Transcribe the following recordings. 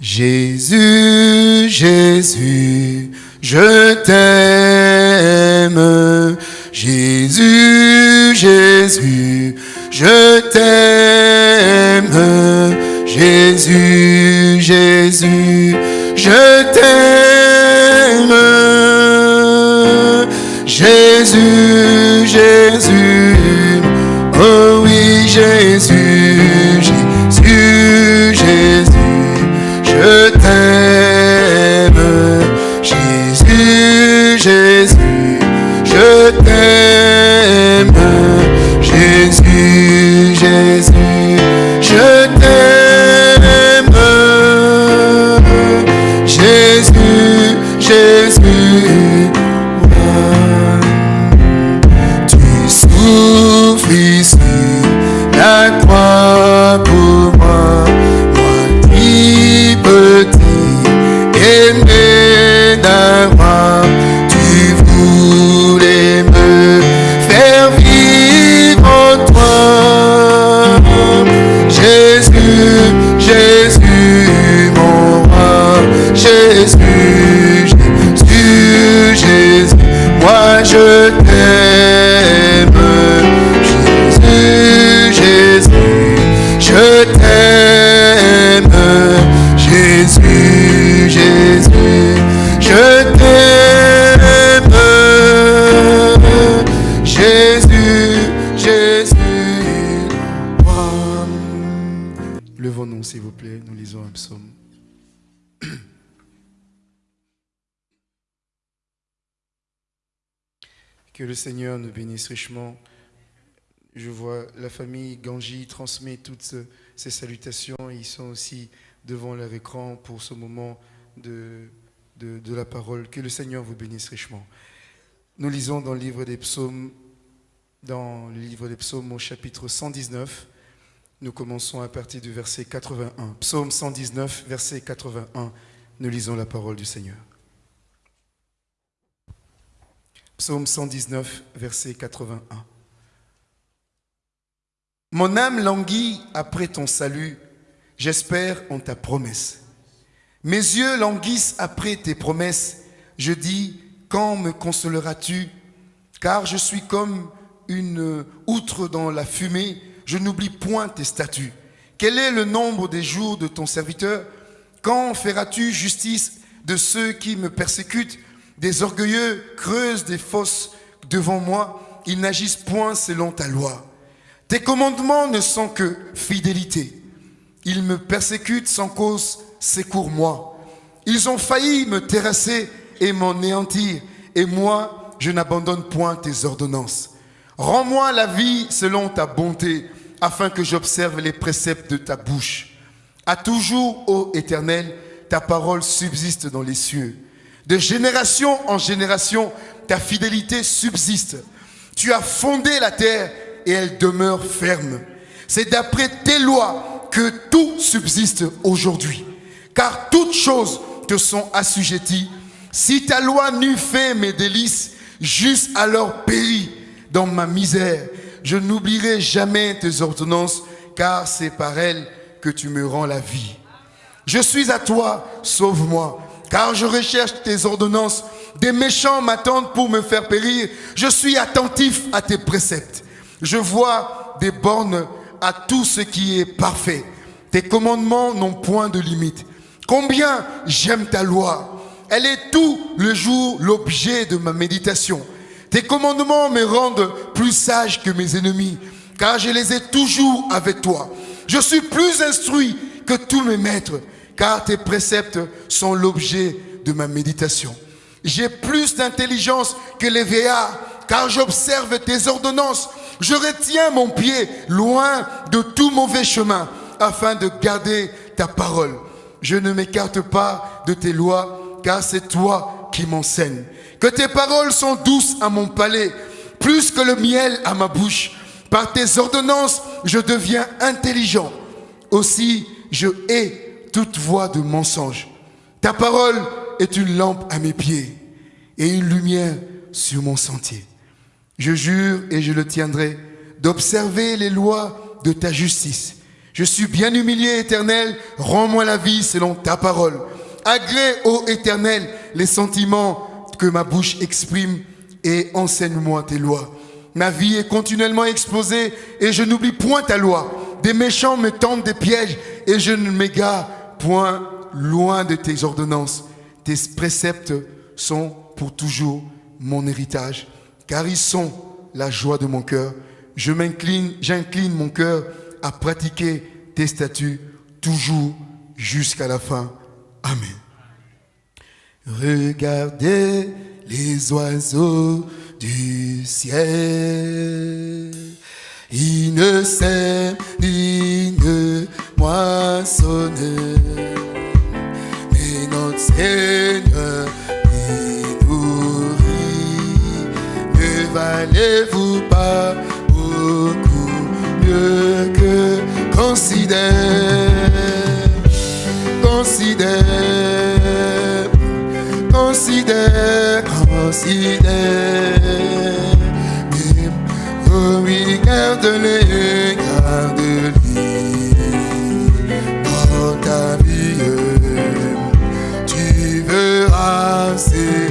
Jésus, Jésus, je t'aime. Jésus, Jésus, s'il vous plaît, nous lisons un psaume. Que le Seigneur nous bénisse richement. Je vois la famille Ganji transmet toutes ces salutations. Ils sont aussi devant leur écran pour ce moment de, de, de la parole. Que le Seigneur vous bénisse richement. Nous lisons dans le livre des psaumes, dans le livre des psaumes au chapitre 119. Nous commençons à partir du verset 81. Psaume 119, verset 81. Nous lisons la parole du Seigneur. Psaume 119, verset 81. Mon âme languit après ton salut, j'espère en ta promesse. Mes yeux languissent après tes promesses, je dis, quand me consoleras-tu? Car je suis comme une outre dans la fumée, je n'oublie point tes statuts. Quel est le nombre des jours de ton serviteur? Quand feras-tu justice de ceux qui me persécutent? Des orgueilleux creusent des fosses devant moi, ils n'agissent point selon ta loi. Tes commandements ne sont que fidélité. Ils me persécutent sans cause, secours-moi. Ils ont failli me terrasser et m'anéantir, et moi, je n'abandonne point tes ordonnances. Rends-moi la vie selon ta bonté, afin que j'observe les préceptes de ta bouche. À toujours, ô Éternel, ta parole subsiste dans les cieux. De génération en génération, ta fidélité subsiste. Tu as fondé la terre et elle demeure ferme. C'est d'après tes lois que tout subsiste aujourd'hui. Car toutes choses te sont assujetties. Si ta loi n'eût fait mes délices, juste alors péri dans ma misère. Je n'oublierai jamais tes ordonnances, car c'est par elles que tu me rends la vie. Je suis à toi, sauve-moi, car je recherche tes ordonnances. Des méchants m'attendent pour me faire périr. Je suis attentif à tes préceptes. Je vois des bornes à tout ce qui est parfait. Tes commandements n'ont point de limite. Combien j'aime ta loi. Elle est tout le jour l'objet de ma méditation. Tes commandements me rendent plus sage que mes ennemis, car je les ai toujours avec toi. Je suis plus instruit que tous mes maîtres, car tes préceptes sont l'objet de ma méditation. J'ai plus d'intelligence que les veillards, car j'observe tes ordonnances. Je retiens mon pied loin de tout mauvais chemin, afin de garder ta parole. Je ne m'écarte pas de tes lois, car c'est toi qui m'enseignes. Que tes paroles sont douces à mon palais, plus que le miel à ma bouche. Par tes ordonnances, je deviens intelligent. Aussi, je hais toute voix de mensonge. Ta parole est une lampe à mes pieds et une lumière sur mon sentier. Je jure et je le tiendrai d'observer les lois de ta justice. Je suis bien humilié, éternel. Rends-moi la vie selon ta parole. Agrée, ô éternel, les sentiments que ma bouche exprime et enseigne-moi tes lois. Ma vie est continuellement exposée et je n'oublie point ta loi. Des méchants me tendent des pièges et je ne m'égare point loin de tes ordonnances. Tes préceptes sont pour toujours mon héritage, car ils sont la joie de mon cœur. Je m'incline, j'incline mon cœur à pratiquer tes statuts toujours jusqu'à la fin. Amen. Regardez les oiseaux du ciel. Ils ne sèment ni ne moissonnent, mais notre Seigneur les nourrit. Ne valez-vous pas beaucoup mieux que considère, dans ta vie. Tu verras, c'est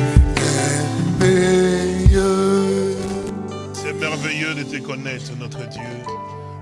merveilleux. C'est merveilleux de te connaître, notre Dieu.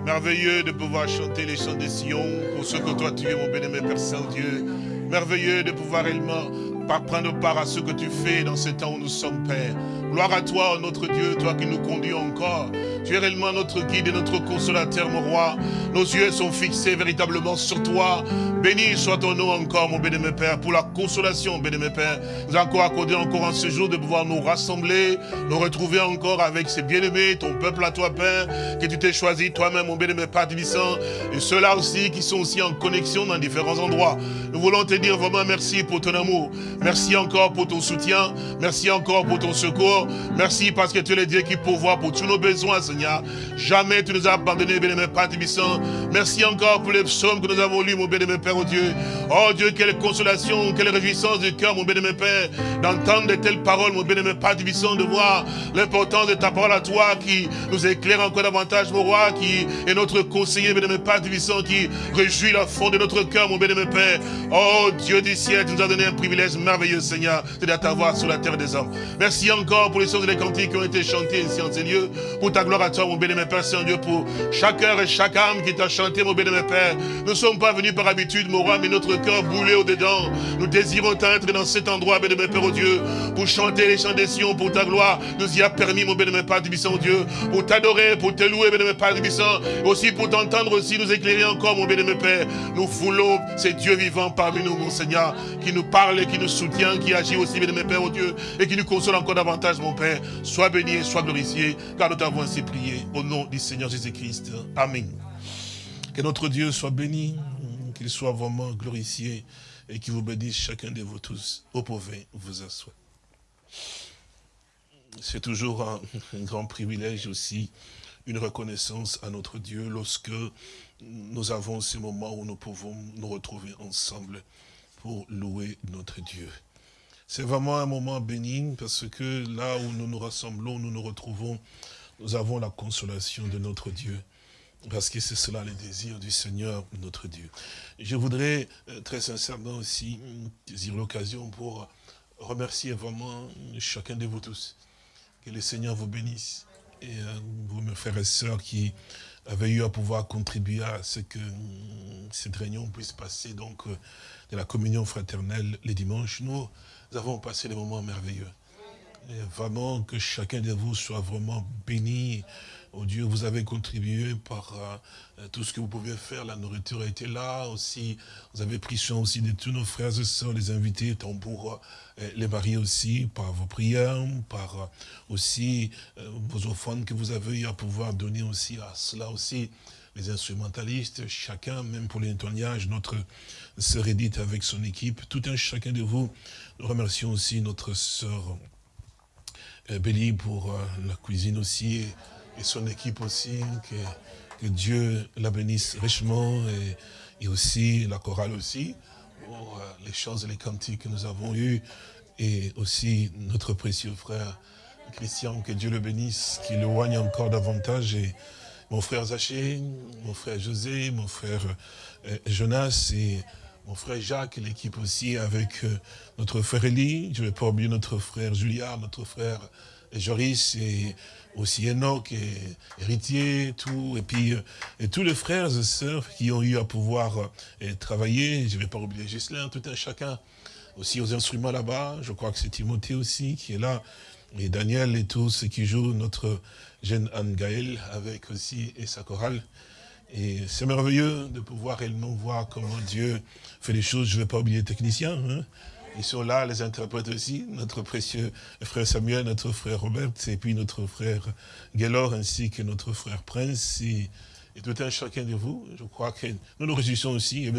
Merveilleux de pouvoir chanter les chants des Sion pour ce que toi tu es, mon bien-aimé Père Saint-Dieu. Merveilleux de pouvoir réellement prendre part à ce que tu fais dans ce temps où nous sommes, Père. Gloire à toi, notre Dieu, toi qui nous conduis encore. Tu es réellement notre guide et notre consolateur, mon roi. Nos yeux sont fixés véritablement sur toi. Béni soit ton nom encore, mon béni, Père, pour la consolation, béni, Père. Nous avons encore accordé encore en ce jour de pouvoir nous rassembler, nous retrouver encore avec ces bien-aimés, ton peuple à toi, Père, que tu t'es choisi toi-même, mon béni, Père Tibissant, et ceux-là aussi qui sont aussi en connexion dans différents endroits. Nous voulons te dire vraiment merci pour ton amour. Merci encore pour ton soutien. Merci encore pour ton secours. Merci parce que tu es le Dieu qui pourvoit pour tous nos besoins, Seigneur. Jamais tu nous as abandonnés, bénémoine Père Tibissant. Merci encore pour les psaumes que nous avons lus, mon bénémoine Père, oh Dieu. Oh Dieu, quelle consolation, quelle réjouissance du cœur, mon bénémoine Père, d'entendre de telles paroles, mon bénémoine Père Tibissant, de voir l'importance de ta parole à toi qui nous éclaire encore davantage, mon roi, qui est notre conseiller, bénémoine Père Tibissant, qui réjouit la fond de notre cœur, mon bénémoine Père. Oh Dieu du ciel, tu nous as donné un privilège merveilleux, Seigneur, c'est de t'avoir sur la terre des hommes. Merci encore pour les choses et les cantiques qui ont été chantées ici en ces lieux. Pour ta gloire à toi, mon bénémoine Père Saint-Dieu, pour chaque heure et chaque âme qui t'a chanté, mon bénémoine Père. Nous ne sommes pas venus par habitude, mon roi, mais notre cœur boulé au-dedans. Nous désirons t'être dans cet endroit, bénémoine Père, au Dieu, pour chanter les chants des Sion, pour ta gloire. Nous y a permis, mon bénémoine Père Tibissant, Dieu, pour t'adorer, pour te louer, bénémoine Père Tibissant, aussi pour t'entendre aussi, nous éclairer encore, mon bénémoine Père. Nous foulons ces dieux vivants parmi nous, mon Seigneur, qui nous parle et qui nous soutient, qui agit aussi, bénémoine Père, au Dieu, et qui nous console encore davantage, mon Père. Sois béni et sois glorifié, car nous t'avons ainsi prié, au nom du Seigneur Jésus-Christ. Amen. Que notre Dieu soit béni, qu'il soit vraiment glorifié, et qu'il vous bénisse chacun de vous tous. Vous pouvez vous asseoir. C'est toujours un, un grand privilège aussi, une reconnaissance à notre Dieu lorsque nous avons ces moments où nous pouvons nous retrouver ensemble louer notre Dieu. C'est vraiment un moment béni parce que là où nous nous rassemblons, nous nous retrouvons, nous avons la consolation de notre Dieu. Parce que c'est cela le désir du Seigneur, notre Dieu. Je voudrais euh, très sincèrement aussi saisir l'occasion pour remercier vraiment chacun de vous tous. Que le Seigneur vous bénisse. Et euh, vous, mes frères et sœurs, qui avez eu à pouvoir contribuer à ce que hum, cette réunion puisse passer donc euh, de la communion fraternelle les dimanches. Nous, nous avons passé des moments merveilleux. Et vraiment que chacun de vous soit vraiment béni. Oh Dieu, vous avez contribué par euh, tout ce que vous pouviez faire. La nourriture a été là aussi. Vous avez pris soin aussi de tous nos frères et sœurs, les invités, tant pour euh, les mariés aussi, par vos prières, par euh, aussi euh, vos offrandes que vous avez eu à pouvoir donner aussi à cela aussi. Les instrumentalistes, chacun, même pour les nettoyages, notre sœur Edith avec son équipe, tout un chacun de vous. Nous remercions aussi notre sœur euh, Bélie pour euh, la cuisine aussi et, son équipe aussi. Que, que Dieu la bénisse richement et, aussi la chorale aussi pour euh, les chants et les cantiques que nous avons eus et aussi notre précieux frère Christian, que Dieu le bénisse, qu'il le loigne encore davantage et, mon frère Zaché, mon frère José, mon frère euh, Jonas et mon frère Jacques, l'équipe aussi avec euh, notre frère Elie, je ne vais pas oublier notre frère Julia, notre frère Joris et aussi Enoch et héritier, tout, et puis euh, et tous les frères et sœurs qui ont eu à pouvoir travailler, je ne vais pas oublier Gislain, tout un chacun, aussi aux instruments là-bas, je crois que c'est Timothée aussi qui est là, et Daniel et tous ceux qui jouent, notre jeune Anne Gaël avec aussi et sa chorale. Et c'est merveilleux de pouvoir réellement voir comment Dieu fait les choses. Je ne vais pas oublier les techniciens. Hein. Ils sont là, les interprètes aussi. Notre précieux frère Samuel, notre frère Robert, et puis notre frère Gaylor, ainsi que notre frère Prince. Et, tout un chacun de vous. Je crois que nous nous réjouissons aussi. Et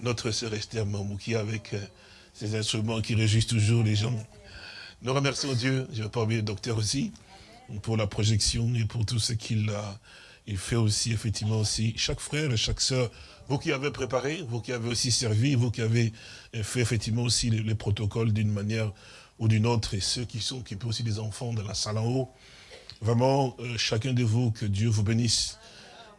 notre sœur Esther Mamouki avec euh, ces instruments qui réjouissent toujours les gens. Nous remercions Dieu. Je vais pas oublier le docteur aussi pour la projection et pour tout ce qu'il a il fait aussi, effectivement, aussi, chaque frère et chaque sœur, vous qui avez préparé, vous qui avez aussi servi, vous qui avez fait, effectivement, aussi les, protocoles d'une manière ou d'une autre, et ceux qui sont, qui peuvent aussi des enfants dans la salle en haut, vraiment, euh, chacun de vous, que Dieu vous bénisse,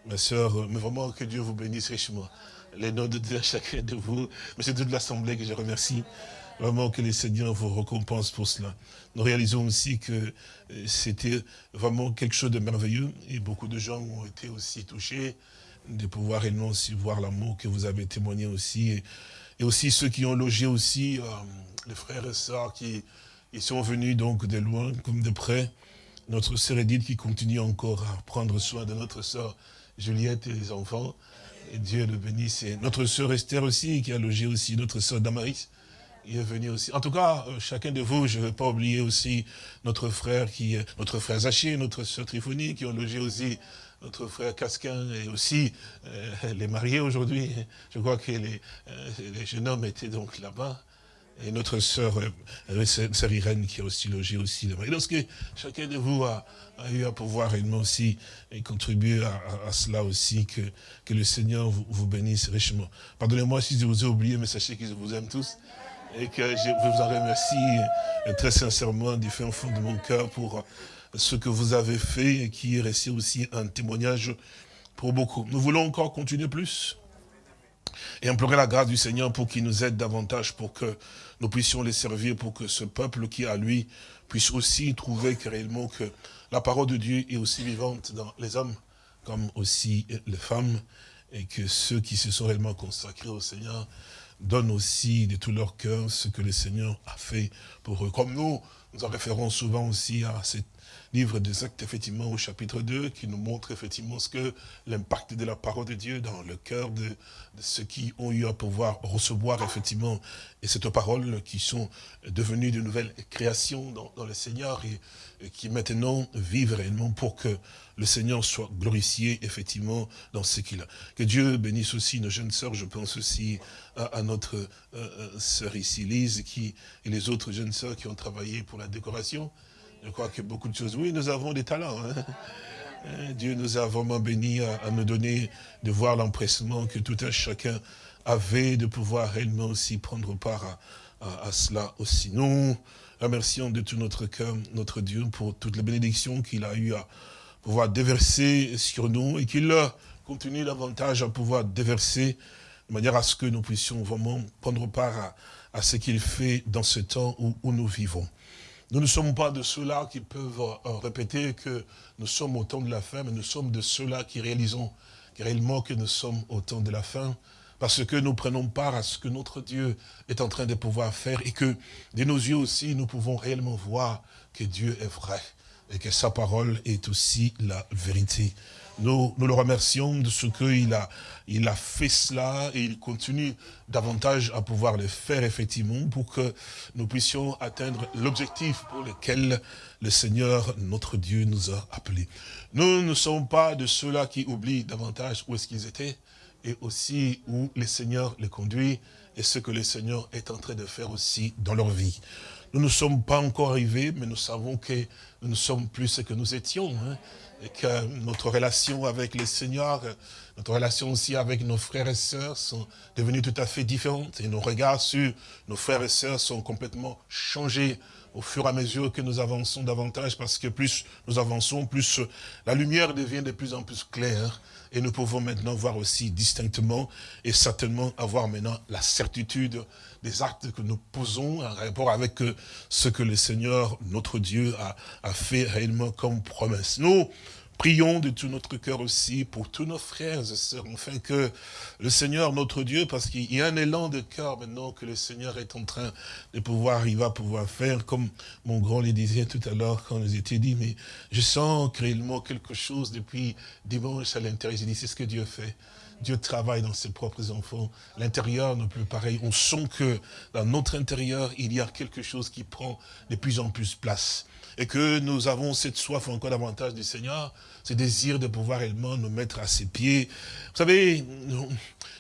ma sœur, euh, mais vraiment que Dieu vous bénisse richement. Les noms de chacun de vous, mais c'est toute l'Assemblée que je remercie. Vraiment que les seigneurs vous récompensent pour cela. Nous réalisons aussi que euh, c'était vraiment quelque chose de merveilleux et beaucoup de gens ont été aussi touchés de pouvoir réellement aussi voir l'amour que vous avez témoigné aussi. Et, aussi ceux qui ont logé aussi, euh, les frères et sœurs qui ils sont venus donc de loin comme de près. Notre sœur Edith qui continue encore à prendre soin de notre sœur Juliette et les enfants. Et Dieu le bénisse. Et notre sœur Esther aussi, qui a logé aussi notre sœur Damaris il est venu aussi. En tout cas, euh, chacun de vous, je ne vais pas oublier aussi notre frère, qui, notre frère Zaché, notre soeur Triphonie, qui ont logé aussi notre frère Casquin et aussi euh, les mariés aujourd'hui. Je crois que les, euh, les, jeunes hommes étaient donc là-bas. Et notre sœur, sœur Irène, qui a aussi logé aussi. Et donc, chacun de vous a, eu à pouvoir réellement aussi contribuer à, cela aussi, que, que le Seigneur vous, vous bénisse richement. Pardonnez-moi si je vous ai oublié, mais sachez que je vous aime tous et que je vous en remercie euh, très sincèrement du fin fond de mon cœur pour euh, ce que vous avez fait et qui est resté aussi un témoignage pour beaucoup. Nous voulons encore continuer plus et implorer la grâce du Seigneur pour qu'il nous aide davantage, pour que nous puissions les servir, pour que ce peuple qui a lui puisse aussi trouver que réellement que la parole de Dieu est aussi vivante dans les hommes comme aussi les femmes, et que ceux qui se sont réellement consacrés au Seigneur donne aussi de tout leur cœur ce que le Seigneur a fait pour eux. Comme nous, nous en référons souvent aussi à ce livre des actes, effectivement, au chapitre 2, qui nous montre effectivement ce que l'impact de la parole de Dieu dans le cœur de, ceux qui ont eu à pouvoir recevoir, effectivement, et cette parole qui sont devenues de nouvelles créations dans, le Seigneur et, et, qui maintenant vivent réellement pour que le Seigneur soit glorifié, effectivement, dans ce qu'il a. Que Dieu bénisse aussi nos jeunes sœurs, je pense aussi à, notre euh, euh, sœur ici, Lise, qui, et les autres jeunes sœurs qui ont travaillé pour la décoration. Je crois que beaucoup de choses. Oui, nous avons des talents. Hein. Hein, Dieu nous a vraiment bénis à, nous donner, de voir l'empressement que tout un chacun avait de pouvoir réellement aussi prendre part à, cela aussi. Nous remercions de tout notre cœur notre Dieu pour toutes les bénédictions qu'il a eu à pouvoir déverser sur nous et qu'il continue davantage à pouvoir déverser de manière à ce que nous puissions vraiment prendre part à, ce qu'il fait dans ce temps où, nous vivons. Nous ne sommes pas de ceux-là qui peuvent euh, répéter que nous sommes au temps de la fin, mais nous sommes de ceux-là qui réalisons réellement que nous sommes au temps de la fin, parce que nous prenons part à ce que notre Dieu est en train de pouvoir faire, et que de nos yeux aussi, nous pouvons réellement voir que Dieu est vrai, et que sa parole est aussi la vérité. Nous, nous le remercions de ce qu'il a, il a fait cela et il continue davantage à pouvoir le faire effectivement pour que nous puissions atteindre l'objectif pour lequel le Seigneur, notre Dieu, nous a appelés. Nous ne sommes pas de ceux-là qui oublient davantage où est-ce qu'ils étaient, et aussi où le Seigneur les conduit et ce que le Seigneur est en train de faire aussi dans leur vie. Nous ne sommes pas encore arrivés, mais nous savons que nous ne sommes plus ce que nous étions. Hein, et que notre relation avec le Seigneur, notre relation aussi avec nos frères et sœurs sont devenues tout à fait différentes. Et nos regards sur nos frères et sœurs sont complètement changés au fur et à mesure que nous avançons davantage, parce que plus nous avançons, plus la lumière devient de plus en plus claire, et nous pouvons maintenant voir aussi distinctement, et certainement avoir maintenant la certitude des actes que nous posons en rapport avec ce que le Seigneur, notre Dieu, a, a fait réellement comme promesse. Nous, Prions de tout notre cœur aussi pour tous nos frères et sœurs, afin que le Seigneur, notre Dieu, parce qu'il y a un élan de cœur maintenant que le Seigneur est en train de pouvoir, il va pouvoir faire, comme mon grand le disait tout à l'heure quand nous étions dit, mais je sens réellement quelque chose depuis dimanche à l'intérieur. J'ai dit, c'est ce que Dieu fait. Dieu travaille dans ses propres enfants. L'intérieur n'est plus pareil. On sent que dans notre intérieur, il y a quelque chose qui prend de plus en plus place et que nous avons cette soif encore davantage du Seigneur, ce désir de pouvoir réellement nous mettre à ses pieds. Vous savez,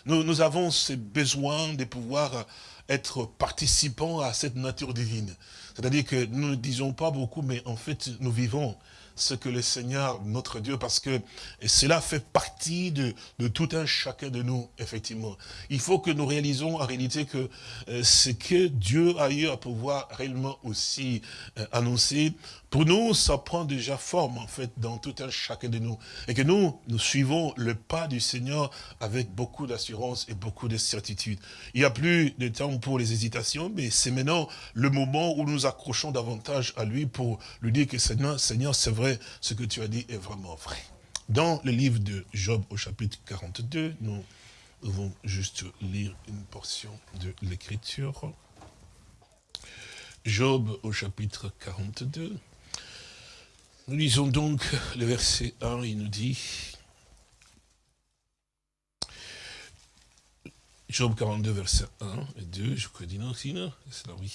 nous, nous, avons ce besoin de pouvoir être participants à cette nature divine. C'est-à-dire que nous ne disons pas beaucoup, mais en fait, nous vivons ce que le Seigneur, notre Dieu, parce que cela fait partie de, de, tout un chacun de nous, effectivement. Il faut que nous réalisons en réalité que euh, ce que Dieu a eu à pouvoir réellement aussi euh, annoncer, pour nous, ça prend déjà forme, en fait, dans tout un chacun de nous. Et que nous, nous suivons le pas du Seigneur avec beaucoup d'assurance et beaucoup de certitude. Il n'y a plus de temps pour les hésitations, mais c'est maintenant le moment où nous accrochons davantage à lui pour lui dire que Seigneur, Seigneur c'est vrai, ce que tu as dit est vraiment vrai. Dans le livre de Job au chapitre 42, nous devons juste lire une portion de l'écriture. Job au chapitre 42. Nous lisons donc le verset 1, il nous dit, Job 42, verset 1 et 2, je crois non, c'est là, oui.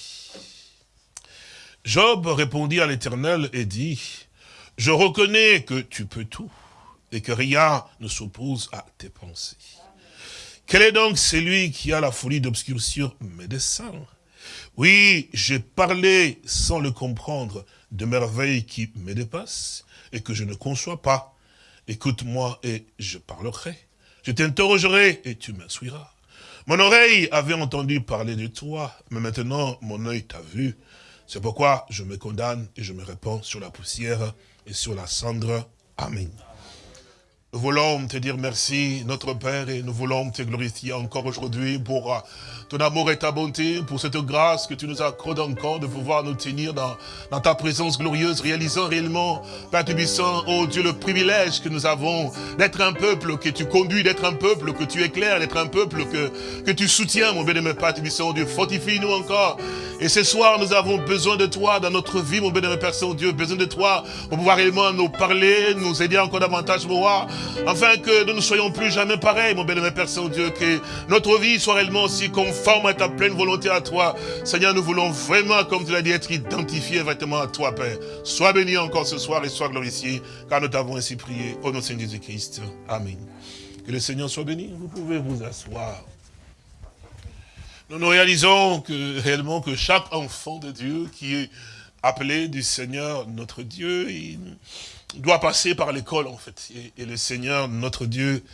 Job répondit à l'Éternel et dit, je reconnais que tu peux tout et que rien ne s'oppose à tes pensées. Quel est donc celui qui a la folie d'obscurcir mes desseins? Oui, j'ai parlé sans le comprendre, de merveilles qui me dépassent et que je ne conçois pas. Écoute-moi et je parlerai. Je t'interrogerai et tu m'instruiras. Mon oreille avait entendu parler de toi, mais maintenant mon œil t'a vu. C'est pourquoi je me condamne et je me répands sur la poussière et sur la cendre. Amen. Nous voulons te dire merci, notre Père, et nous voulons te glorifier encore aujourd'hui pour euh, ton amour et ta bonté, pour cette grâce que tu nous accordes encore de pouvoir nous tenir dans, ta présence glorieuse, réalisant réellement, Père Tubissant, oh Dieu, le privilège que nous avons d'être un peuple que tu conduis, d'être un peuple que tu éclaires, d'être un peuple que, que tu soutiens, mon bien-aimé Père Tubissant, Dieu, fortifie-nous encore. Et ce soir, nous avons besoin de toi dans notre vie, mon bien-aimé Père Saint-Dieu, besoin de toi pour pouvoir réellement nous parler, nous aider encore davantage, mon roi, afin que nous ne soyons plus jamais pareils, mon bien-aimé Père Saint-Dieu, que notre vie soit réellement aussi conforme à ta pleine volonté à toi. Seigneur, nous voulons vraiment, comme tu l'as dit, être identifiés vraiment à toi, Père. Sois béni encore ce soir et sois glorifié, car nous t'avons ainsi prié. Au nom de Seigneur Jésus-Christ. Amen. Que le Seigneur soit béni. Vous pouvez vous asseoir. Nous nous réalisons que réellement que chaque enfant de Dieu qui est appelé du Seigneur notre Dieu, doit passer par l'école en fait. Et, le Seigneur, notre Dieu,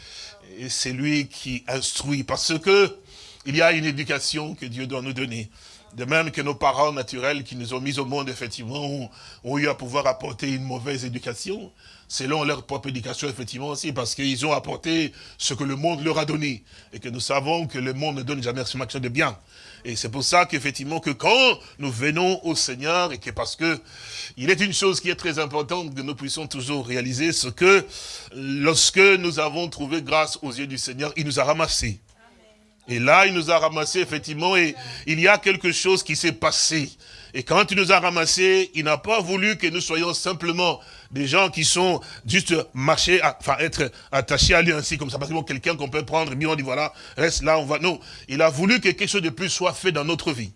c'est lui qui instruit. Parce que il y a une éducation que Dieu doit nous donner. De même que nos parents naturels qui nous ont mis au monde, effectivement, ont, eu à pouvoir apporter une mauvaise éducation, selon leur propre éducation, effectivement aussi, parce qu'ils ont apporté ce que le monde leur a donné. Et que nous savons que le monde ne donne jamais quelque de bien. Et c'est pour ça qu'effectivement, que quand nous venons au Seigneur, et que parce que il est une chose qui est très importante que nous puissions toujours réaliser, ce que lorsque nous avons trouvé grâce aux yeux du Seigneur, il nous a ramassés. Et là, il nous a ramassés, effectivement, et il y a quelque chose qui s'est passé. Et quand il nous a ramassés, il n'a pas voulu que nous soyons simplement des gens qui sont juste marchés, enfin être attachés à lui ainsi comme ça. Parce que quelqu'un qu'on peut prendre, bien on dit voilà, reste là, on va. Non, il a voulu que quelque chose de plus soit fait dans notre vie.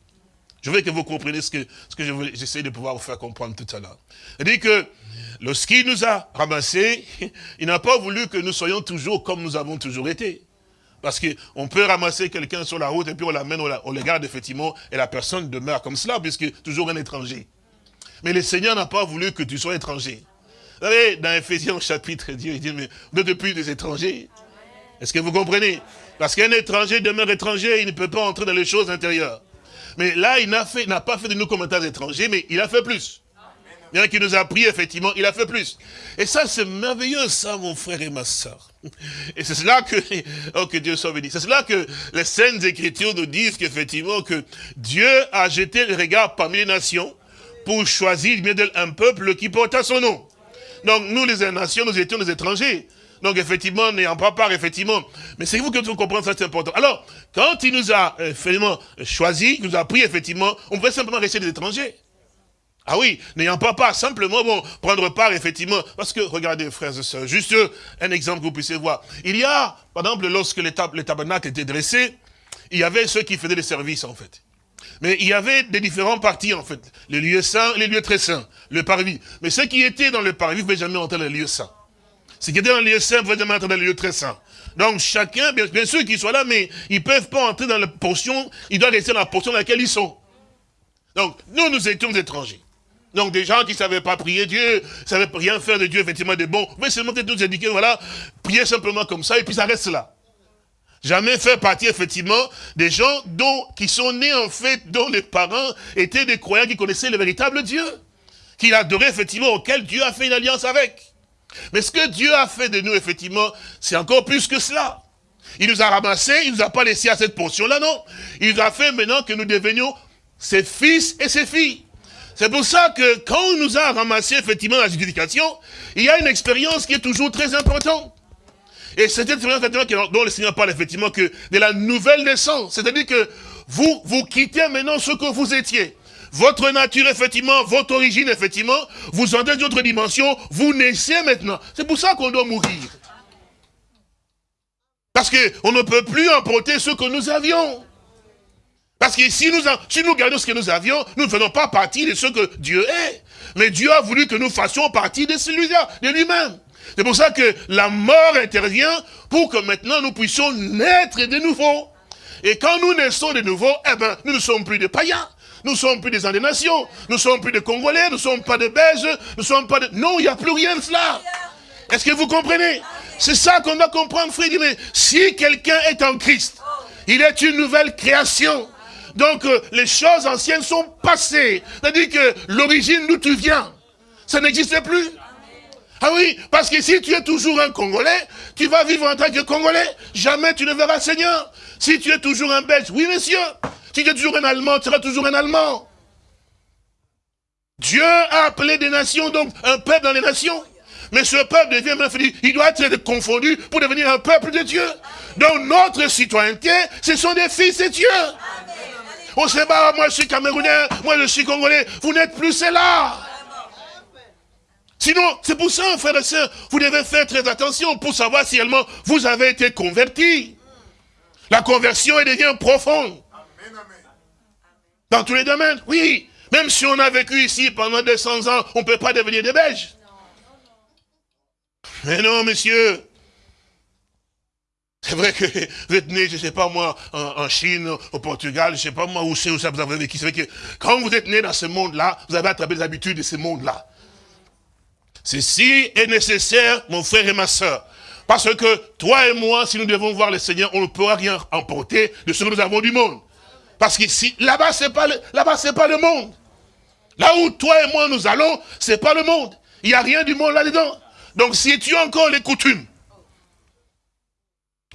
Je veux que vous compreniez ce que, ce que j'essaie de pouvoir vous faire comprendre tout à l'heure. C'est-à-dire que lorsqu'il nous a ramassés, il n'a pas voulu que nous soyons toujours comme nous avons toujours été. Parce qu'on peut ramasser quelqu'un sur la route et puis on l'amène, on, le garde effectivement, et la personne demeure comme cela, puisque toujours un étranger. Mais le Seigneur n'a pas voulu que tu sois étranger. Vous savez, dans Ephésiens chapitre, Dieu il dit, mais vous n'êtes des étrangers. Est-ce que vous comprenez? Parce qu'un étranger demeure étranger, il ne peut pas entrer dans les choses intérieures. Mais là, il n'a pas fait de nous comme étrangers, mais il a fait plus. Bien qu'il nous a pris, effectivement, il a fait plus. Et ça, c'est merveilleux, ça, mon frère et ma soeur. Et c'est cela que, oh, que Dieu soit béni. C'est cela que les Saintes Écritures nous disent qu'effectivement, que Dieu a jeté le regard parmi les nations pour choisir un peuple qui porta son nom. Donc, nous, les nations, nous étions des étrangers. Donc, effectivement, n'ayant pas part, effectivement. Mais c'est vous que vous comprenez, ça c'est important. Alors, quand il nous a, effectivement, choisi, il nous a pris, effectivement, on pouvait simplement rester des étrangers. Ah oui, n'ayant pas part, simplement, bon, prendre part, effectivement. Parce que, regardez, frères et sœurs, juste un exemple que vous puissiez voir. Il y a, par exemple, lorsque les, tabernacles étaient dressés, il y avait ceux qui faisaient les services, en fait. Mais il y avait des différents parties, en fait. Les lieux saints, les lieux très saints, le parvis. Mais ceux qui étaient dans le parvis ne pouvaient jamais entrer dans les lieux saints. Ceux qui étaient dans les lieux saints ne pouvaient jamais entrer dans les lieux très saints. Donc chacun, bien, sûr qu'ils soient là, mais ils ne peuvent pas entrer dans la portion, ils doivent rester dans la portion dans laquelle ils sont. Donc, nous, nous étions étrangers. Donc des gens qui ne savaient pas prier Dieu, ne savaient rien faire de Dieu, effectivement, de bon. Mais seulement nous indiquer, voilà, prier simplement comme ça, et puis ça reste là. Jamais faire partie, effectivement, des gens dont, qui sont nés, en fait, dont les parents étaient des croyants qui connaissaient le véritable Dieu. Qu'il adorait, effectivement, auquel Dieu a fait une alliance avec. Mais ce que Dieu a fait de nous, effectivement, c'est encore plus que cela. Il nous a ramassés, il nous a pas laissé à cette portion-là, non. Il nous a fait maintenant que nous devenions ses fils et ses filles. C'est pour ça que quand on nous a ramassé effectivement la justification, il y a une expérience qui est toujours très importante. Et cette expérience dont le Seigneur parle effectivement que de la nouvelle naissance. C'est-à-dire que vous, vous quittez maintenant ce que vous étiez. Votre nature, effectivement, votre origine, effectivement, vous entrez d'une autre dimension, vous naissez maintenant. C'est pour ça qu'on doit mourir. Parce qu'on ne peut plus emporter ce que nous avions. Parce que si nous, si nous gardons ce que nous avions, nous ne faisons pas partie de ce que Dieu est. Mais Dieu a voulu que nous fassions partie de celui-là, de lui-même. C'est pour ça que la mort intervient pour que maintenant nous puissions naître de nouveau. Et quand nous naissons de nouveau, eh ben, nous ne sommes plus des païens. Nous ne sommes plus des nations. Nous ne sommes plus des Congolais. Nous ne sommes pas des Belges. Nous ne sommes pas de... Non, il n'y a plus rien de cela. Est-ce que vous comprenez? C'est ça qu'on doit comprendre, frère. Si quelqu'un est en Christ, il est une nouvelle création. Donc, euh, les choses anciennes sont passées. C'est-à-dire que l'origine d'où tu viens, ça n'existe plus. Ah oui, parce que si tu es toujours un Congolais, tu vas vivre en tant que Congolais. Jamais tu ne verras Seigneur. Si tu es toujours un Belge, oui monsieur. Si tu es toujours un Allemand, tu seras toujours un Allemand. Dieu a appelé des nations, donc un peuple dans les nations. Mais ce peuple devient, il doit être confondu pour devenir un peuple de Dieu. Donc notre citoyenneté, ce sont des fils de Dieu. On sait pas, moi je suis camerounais, moi je suis congolais. Vous n'êtes plus cela. Sinon, c'est pour ça, frères et sœurs, vous devez faire très attention pour savoir si réellement vous avez été convertis. La conversion, elle devient profonde. Dans tous les domaines, oui. Même si on a vécu ici pendant 200 ans, on ne peut pas devenir des Belges. Mais non, monsieur. C'est vrai que vous êtes né, je ne sais pas moi, en, Chine, au Portugal, je ne sais pas moi où c'est, où ça vous avez vécu. C'est vrai que quand vous êtes né dans ce monde-là, vous avez attrapé les habitudes de ce monde-là. Ceci est nécessaire, mon frère et ma soeur. Parce que toi et moi, si nous devons voir le Seigneur, on ne pourra rien emporter de ce que nous avons du monde. Parce qu'ici, là-bas, c'est pas là-bas, c'est pas le monde. Là où toi et moi nous allons, c'est pas le monde. Il n'y a rien du monde là-dedans. Donc si tu as encore les coutumes,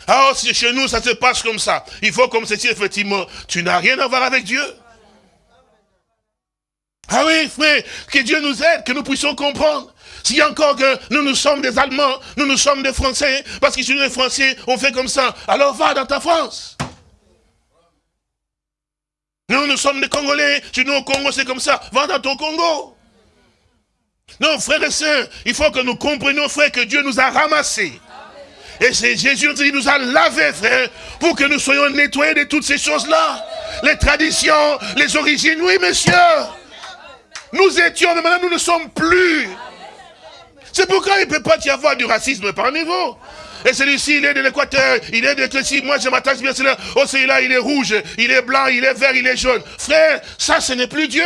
ah, si chez nous, ça se passe comme ça. Il faut comme ceci, effectivement. Tu n'as rien à voir avec Dieu. Ah oui, frère, que Dieu nous aide, que nous puissions comprendre. A encore que nous, nous sommes des Allemands, nous, nous sommes des Français, parce que si nous, les Français, on fait comme ça, alors va dans ta France. Nous, nous sommes des Congolais, si nous, au Congo, c'est comme ça, va dans ton Congo. Non, frères et sœurs, il faut que nous comprenions, frère, que Dieu nous a ramassés. Et c'est Jésus qui nous a lavés, frère, pour que nous soyons nettoyés de toutes ces choses-là. Les traditions, les origines, oui, monsieur. Nous étions, mais maintenant nous ne sommes plus. C'est pourquoi il ne peut pas y avoir du racisme parmi vous. Et celui-ci, il est de l'Équateur, il est de ceci, moi je m'attache bien à cela. Oh, celui-là, il est rouge, il est blanc, il est vert, il est jaune. Frère, ça, ce n'est plus Dieu.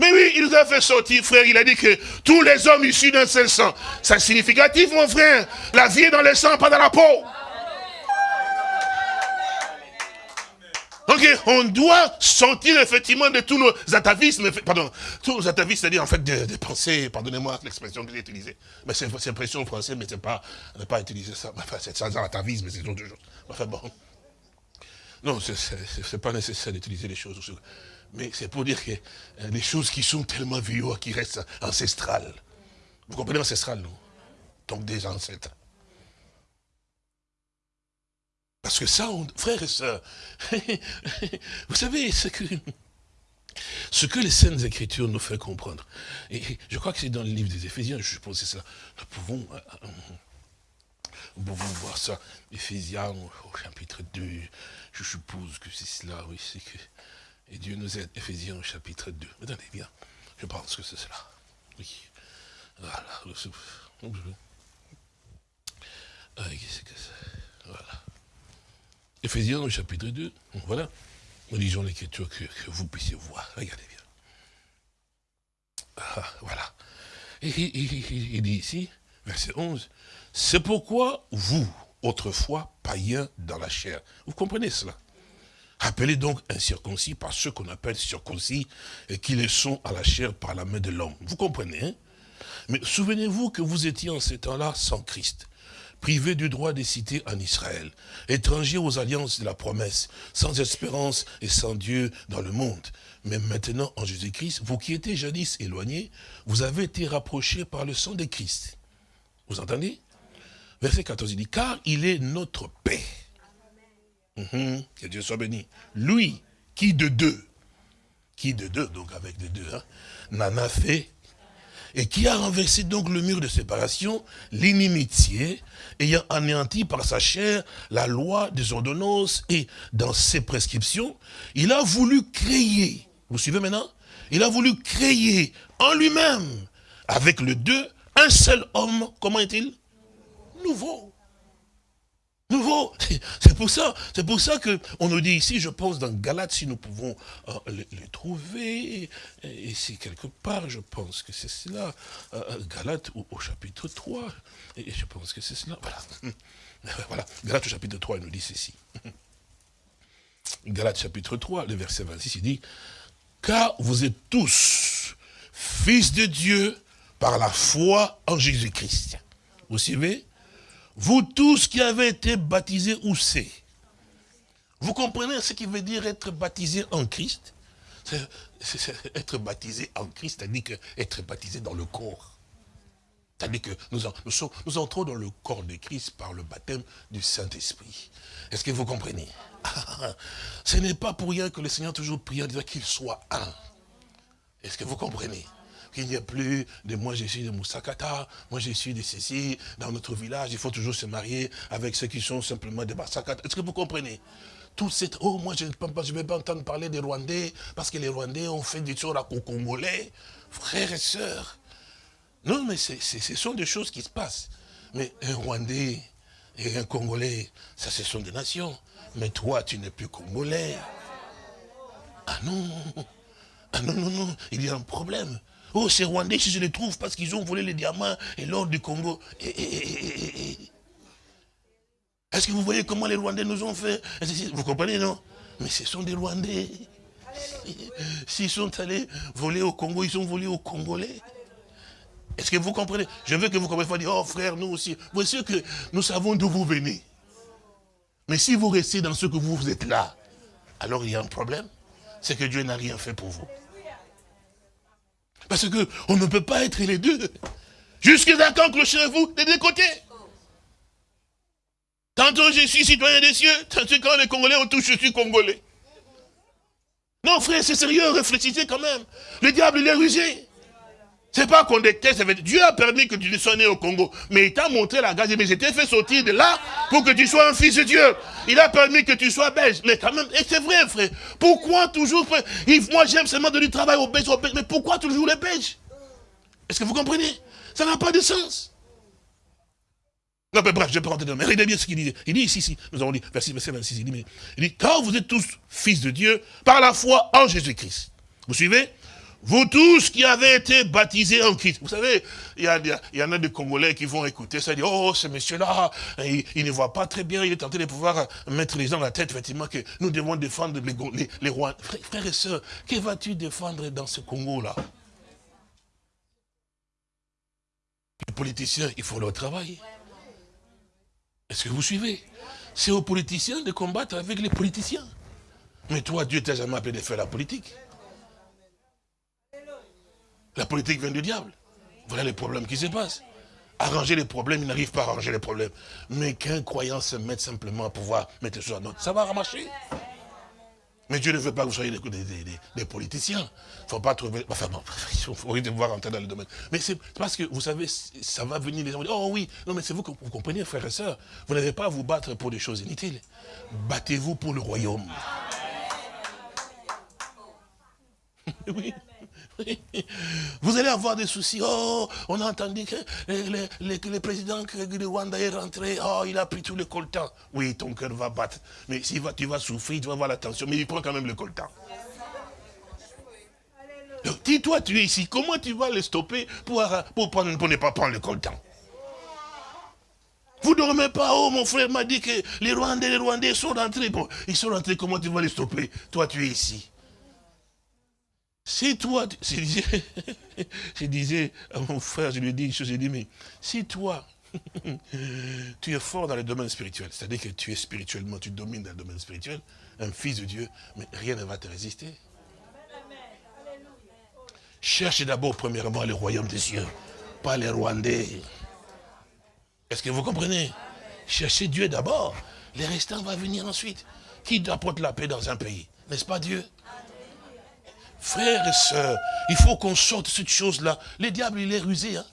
Mais oui, il nous a fait sortir, frère. Il a dit que tous les hommes issus d'un seul sang. C'est significatif, mon frère. La vie est dans le sang, pas dans la peau. Donc on doit sortir effectivement de tous nos atavismes, pardon, tous nos atavismes, c'est-à-dire en fait des pensées, pardonnez-moi l'expression que j'ai utilisée. Mais c'est expression française, mais c'est pas, on n'a pas utilisé ça. Enfin, c'est sans atavisme, c'est autre chose. Enfin bon. Non, c'est pas nécessaire d'utiliser les choses. Mais c'est pour dire que euh, les choses qui sont tellement vieux, qui restent ancestrales. Vous comprenez ancestral, non Donc des ancêtres. Parce que ça, frères et sœurs, vous savez, ce que, ce que les Saintes Écritures nous font comprendre, et je crois que c'est dans le livre des Éphésiens, je suppose que c'est ça, nous pouvons, euh, euh, nous pouvons voir ça, Éphésiens au chapitre 2, je suppose que c'est cela, oui, c'est que, et Dieu nous aide, Éphésiens au chapitre 2, attendez bien, je pense que c'est cela, oui, voilà, c'est, voilà. Éphésiens au chapitre 2, voilà. Nous lisons l'écriture que, vous puissiez voir. Regardez bien. Ah, voilà. Il dit ici, verset 11, c'est pourquoi vous, autrefois païens dans la chair, vous comprenez cela? Appelez donc incirconcis par ceux qu'on appelle circoncis et qui les sont à la chair par la main de l'homme. Vous comprenez hein? Mais souvenez-vous que vous étiez en ces temps-là sans Christ privés du droit des cités en Israël, étrangers aux alliances de la promesse, sans espérance et sans Dieu dans le monde. Mais maintenant, en Jésus-Christ, vous qui étiez jadis éloignés, vous avez été rapprochés par le sang de Christ. Vous entendez? Verset 14, il dit, car il est notre paix. Mhm, que Dieu soit béni. Lui, qui de deux, qui de deux, donc avec de deux, hein, n'en a fait et qui a renversé donc le mur de séparation, l'inimitié, ayant anéanti par sa chair la loi des ordonnances et dans ses prescriptions, il a voulu créer, vous suivez maintenant Il a voulu créer en lui-même, avec le deux, un seul homme, comment est-il? Nouveau nouveau. C'est pour ça, c'est pour ça que on nous dit ici, je pense dans Galate, si nous pouvons euh, les, trouver, ici quelque part, je pense que c'est cela, euh, euh, Galate au, chapitre 3, et je pense que c'est cela, voilà. Voilà, Galate au chapitre 3, il nous dit ceci. Galate chapitre 3, le verset 26, il dit, car vous êtes tous fils de Dieu par la foi en Jésus-Christ. Vous suivez? Vous tous qui avez été baptisés où c'est? Vous comprenez ce qui veut dire être baptisé en Christ? Être baptisé en Christ, c'est-à-dire être baptisé dans le corps. C'est-à-dire que nous, nous, entrons dans le corps de Christ par le baptême du Saint-Esprit. Est-ce que vous comprenez? Ce n'est pas pour rien que le Seigneur toujours prie en disant qu'il soit un. Est-ce que vous comprenez? Qu'il n'y a plus de moi je suis de Moussakata, moi je suis de ceci, dans notre village, il faut toujours se marier avec ceux qui sont simplement des Moussakata. Est-ce que vous comprenez? Tout cette, oh, moi je ne vais pas entendre parler des Rwandais, parce que les Rwandais ont fait des choses aux Congolais, frères et sœurs. Non, mais ce sont des choses qui se passent. Mais un Rwandais et un Congolais, ça ce sont des nations. Mais toi, tu n'es plus Congolais. Ah non, ah non, non, non, il y a un problème. Oh, ces Rwandais, si je les trouve parce qu'ils ont volé les diamants et l'or du Congo. Est-ce que vous voyez comment les Rwandais nous ont fait? Vous comprenez, non? Mais ce sont des Rwandais. S'ils sont allés voler au Congo, ils ont volé aux Congolais. Est-ce que vous comprenez? Je veux que vous compreniez, oh frère, nous aussi. Vous savez que nous savons d'où vous venez. Mais si vous restez dans ce que vous êtes là, alors il y a un problème. C'est que Dieu n'a rien fait pour vous. Parce qu'on ne peut pas être les deux. Jusqu'à quand clochez-vous des deux côtés? Tantôt je suis citoyen des cieux, tantôt quand les Congolais ont touché, je suis Congolais. Non frère, c'est sérieux, réfléchissez quand même. Le diable, il est rusé. C'est pas qu'on déteste, Dieu a permis que tu sois né au Congo, mais il t'a montré la grâce, mais j'étais fait sortir de là pour que tu sois un fils de Dieu. Il a permis que tu sois belge, mais quand même, et c'est vrai frère, pourquoi toujours, frère, moi j'aime seulement de du travail aux belges, aux belges, mais pourquoi toujours les belges Est-ce que vous comprenez? Ça n'a pas de sens. Non, mais bref, je peux rentrer dedans. Mais regardez bien ce qu'il dit. Il dit ici, ici, nous avons dit, verset 26, il dit, il dit, car vous êtes tous fils de Dieu par la foi en Jésus-Christ. Vous suivez? Vous tous qui avez été baptisés en Christ. Vous savez, il y, en a des Congolais qui vont écouter ça et dire, oh, ce monsieur-là, il, ne voit pas très bien, il est tenté de pouvoir mettre les gens dans la tête, effectivement, que nous devons défendre les, les, rois. Frères et sœurs, que vas-tu défendre dans ce Congo-là? Les politiciens, ils font leur travail. Est-ce que vous suivez? C'est aux politiciens de combattre avec les politiciens. Mais toi, Dieu t'a jamais appelé de faire la politique. La politique vient du diable. Voilà les problèmes qui se passent. Arranger les problèmes, il n'arrive pas à arranger les problèmes. Mais qu'un croyant se mette simplement à pouvoir mettre les choses en ordre, ça va ramasser. Mais Dieu ne veut pas que vous soyez des, politiciens. Il ne faut pas trouver... Enfin bon, il faut voir entrer dans le domaine. Mais c'est parce que, vous savez, ça va venir, les gens oh oui, non mais c'est vous que vous comprenez, frères et sœurs. Vous n'avez pas à vous battre pour des choses inutiles. Battez-vous pour le royaume. oui. Vous allez avoir des soucis. Oh, on a entendu que le, président du Rwanda est rentré. Oh, il a pris tout le coltan. Oui, ton cœur va battre. Mais si tu vas souffrir, tu vas avoir la tension. Mais il prend quand même le coltan. dis-toi, tu es ici. Comment tu vas le stopper pour, pour, pour ne pas prendre le coltan? Vous ne dormez pas, oh mon frère m'a dit que les Rwandais, les Rwandais sont rentrés. Bon, ils sont rentrés, comment tu vas les stopper? Toi, tu es ici. Si toi, je disais, je à mon frère, je lui ai dit une chose, j'ai dit, mais si toi, tu es fort dans le domaine spirituel, c'est-à-dire que tu es spirituellement, tu domines dans le domaine spirituel, un fils de Dieu, mais rien ne va te résister. Cherche d'abord premièrement le royaume des cieux, pas les Rwandais. Est-ce que vous comprenez? Cherchez Dieu d'abord, les restants vont venir ensuite. Qui apporte la paix dans un pays? N'est-ce pas Dieu? Frères et sœurs, il faut qu'on sorte de cette chose-là. Le diable, il est rusé. Hein.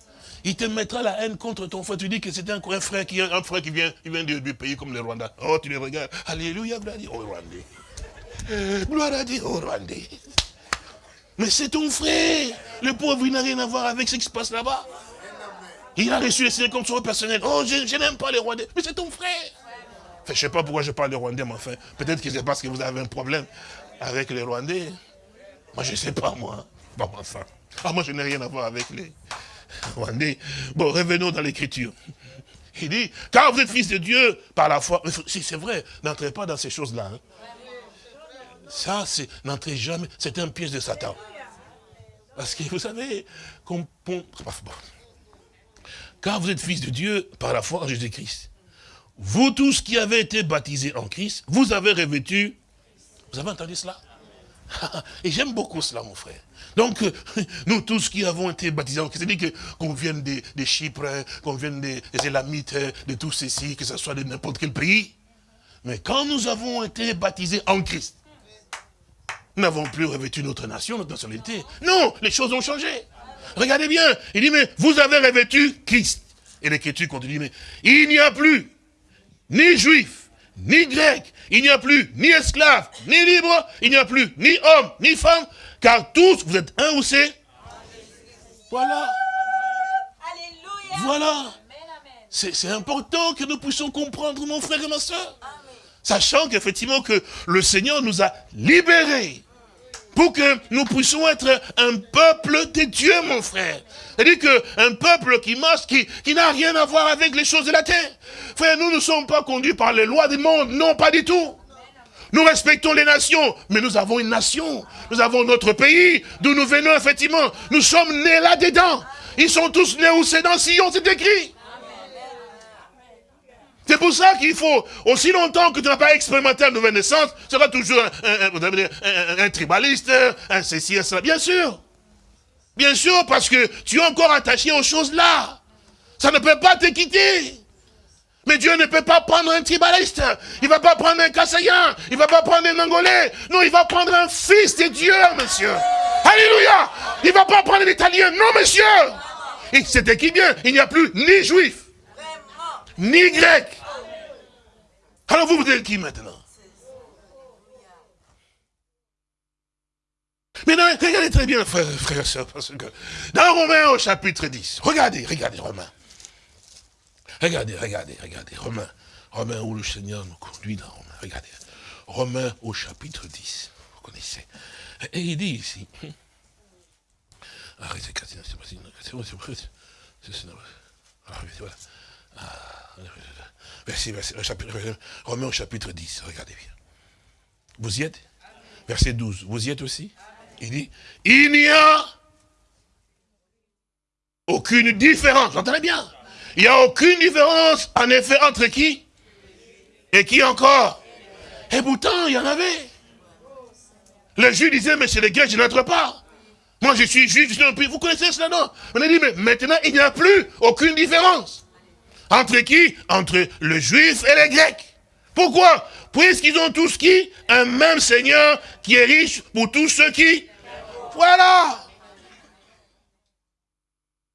Il te mettra la haine contre ton frère. Tu dis que c'est un, frère qui un frère qui vient, il vient du, pays comme le Rwanda. Oh, tu le regardes. Alléluia, gloire à Dieu. Oh, Rwandais. Gloire à Dieu, oh, Rwandais. Mais c'est ton frère. Le pauvre, il n'a rien à voir avec ce qui se passe là-bas. Il a reçu les signes comme son personnel. Oh, je, n'aime pas les Rwandais. Mais c'est ton frère. je ne sais pas pourquoi je parle des Rwandais, mais enfin, peut-être que c'est parce que vous avez un problème avec les Rwandais. Moi, je ne sais pas, moi. Bon, enfin. Ah, moi, je n'ai rien à voir avec les. Bon, revenons dans l'écriture. Il dit, car vous êtes fils de Dieu par la foi. Si c'est vrai, n'entrez pas dans ces choses-là. Hein. Ça, c'est, n'entrez jamais, c'est un piège de Satan. Parce que vous savez, car vous êtes fils de Dieu par la foi en Jésus-Christ. Vous tous qui avez été baptisés en Christ, vous avez revêtu, vous avez entendu cela? Et j'aime beaucoup cela, mon frère. Donc, euh, nous tous qui avons été baptisés, c'est-à-dire qu'on vienne des Chypres, qu'on vienne des, Élamites, de tous ceci, que ce soit de n'importe quel pays. Mais quand nous avons été baptisés en Christ, nous n'avons plus revêtu notre nation, notre nationalité. Non, les choses ont changé. Regardez bien, il dit, mais vous avez revêtu Christ. Et l'écriture continue, mais il n'y a plus ni juif, ni grec, il n'y a plus ni esclave, ni libre, il n'y a plus ni homme, ni femme, car tous, vous êtes un ou c'est? Voilà. Voilà. C'est important que nous puissions comprendre, mon frère et ma soeur. Sachant qu'effectivement que le Seigneur nous a libérés pour que nous puissions être un peuple de Dieu, mon frère. C'est-à-dire qu'un peuple qui marche, qui, qui n'a rien à voir avec les choses de la terre. Frère, nous ne sommes pas conduits par les lois du monde, non, pas du tout. Nous respectons les nations, mais nous avons une nation. Nous avons notre pays, d'où nous venons, effectivement. Nous sommes nés là-dedans. Ils sont tous nés où c'est dans Sion, c'est écrit. C'est pour ça qu'il faut, aussi longtemps que tu n'as pas expérimenté la nouvelle naissance, tu seras toujours un, tribaliste, un ceci, un cela. Bien sûr. Bien sûr, parce que tu es encore attaché aux choses là. Ça ne peut pas te quitter. Mais Dieu ne peut pas prendre un tribaliste. Il ne va pas prendre un Kassayan. Il ne va pas prendre un Angolais. Non, il va prendre un fils de Dieu, monsieur. Alléluia. Il ne va pas prendre un Italien. Non, monsieur. C'était qui bien? Il n'y a plus ni juif, ni grec. Alors vous, vous êtes qui maintenant? Mais regardez très bien, frère, et soeur, parce que dans Romains au chapitre 10, regardez, regardez Romains. Regardez, regardez, regardez, Romains. Romains où le Seigneur nous conduit dans Romains. Regardez. Romains au chapitre 10. Vous connaissez. Et il dit ici. Arrêtez, c'est bon, c'est voilà. Verset, verset, chapitre, au chapitre 10, regardez bien. Vous y êtes? Verset 12, vous y êtes aussi? Il dit, il n'y a aucune différence, entendez bien? Il n'y a aucune différence, en effet, entre qui Et qui encore? Et pourtant, il y en avait. Les Juifs disaient, mais c'est les Grecs, je n'entre pas. Moi, je suis juif, je suis Vous connaissez cela, non? On a dit, mais maintenant, il n'y a plus aucune différence. Entre qui? Entre le juif et les grecs. Pourquoi? Puisqu'ils ont tous qui? Un même Seigneur qui est riche pour tous ceux qui Voilà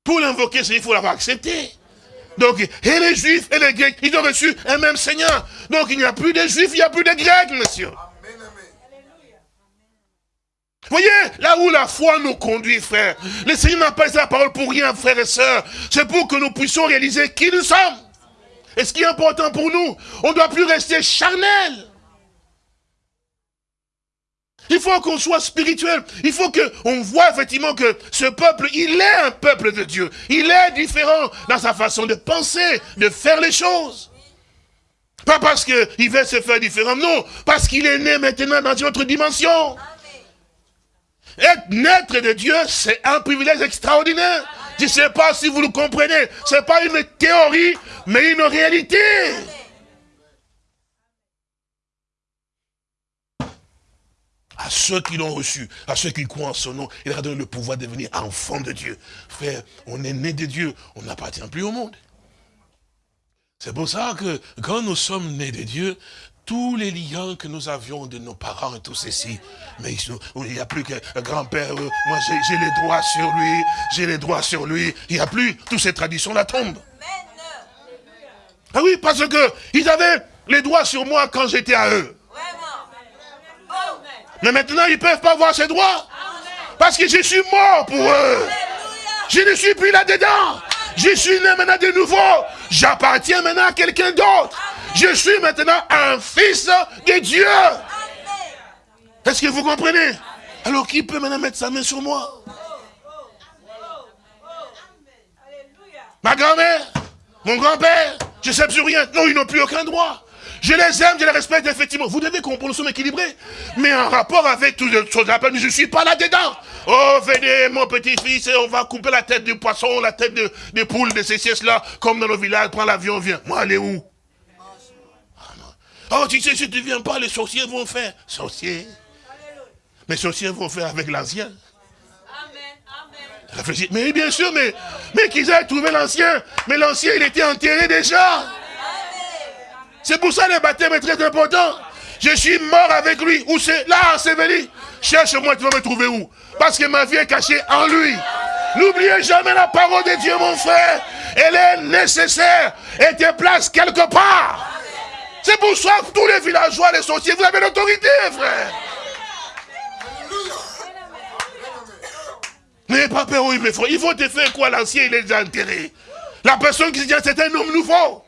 Pour l'invoquer, il faut l'avoir accepté. Donc, et les juifs et les grecs, ils ont reçu un même Seigneur. Donc, il n'y a plus de juifs, il n'y a plus de grecs, monsieur. Voyez, là où la foi nous conduit, frère. Le Seigneur n'a pas sa parole pour rien, frère et sœurs. C'est pour que nous puissions réaliser qui nous sommes. Et ce qui est important pour nous, on ne doit plus rester charnel. Il faut qu'on soit spirituel. Il faut qu'on voit effectivement que ce peuple, il est un peuple de Dieu. Il est différent dans sa façon de penser, de faire les choses. Pas parce qu'il veut se faire différent, non. Parce qu'il est né maintenant dans une autre dimension. Être naître de Dieu, c'est un privilège extraordinaire. Je ne sais pas si vous le comprenez. Ce n'est pas une théorie, mais une réalité. À ceux qui l'ont reçu, à ceux qui croient en son nom, il a donné le pouvoir de devenir enfant de Dieu. Frère, on est né de Dieu, on n'appartient plus au monde. C'est pour ça que quand nous sommes nés de Dieu, tous les liens que nous avions de nos parents et tout ceci. Mais il n'y a plus qu'un grand-père, euh, moi j'ai les droits sur lui, j'ai les droits sur lui. Il n'y a plus, toutes ces traditions-là tombent. Ah oui, parce que ils avaient les droits sur moi quand j'étais à eux. Mais maintenant, ils ne peuvent pas voir ces droits. Parce que je suis mort pour eux. Je ne suis plus là-dedans. Je suis né maintenant de nouveau. J'appartiens maintenant à quelqu'un d'autre. Je suis maintenant un fils de Dieu. Est-ce que vous comprenez? Alors qui peut maintenant mettre sa main sur moi? Ma grand-mère Mon grand-père Je ne sais plus rien. Non, ils n'ont plus aucun droit. Je les aime, je les respecte, effectivement. Vous devez comprendre, nous sommes équilibrés. Mais en rapport avec toutes les choses, je ne suis pas là-dedans. Oh, venez, mon petit-fils, on va couper la tête du poisson, la tête de, des poules, de ces sièges-là, comme dans nos villages, prends l'avion, viens. Moi, allez où? Oh, tu sais, si tu ne viens pas, les sorciers vont faire. Sorciers Les sorciers vont faire avec l'ancien. Réfléchis. Mais bien sûr, mais, mais qu'ils aient trouvé l'ancien. Mais l'ancien, il était enterré déjà. C'est pour ça que le baptême est très important. Je suis mort avec lui. Où c'est? Là, enseveli. Cherche-moi, tu vas me trouver où? Parce que ma vie est cachée en lui. N'oubliez jamais la parole de Dieu, mon frère. Elle est nécessaire. Et te place quelque part. C'est pour ça que tous les villageois, les sorciers, vous avez l'autorité, frère. N'ayez pas peur, oui, mes frères. Il faut te faire quoi, l'ancien, il est déjà enterré. La personne qui se dit, c'est un homme nouveau.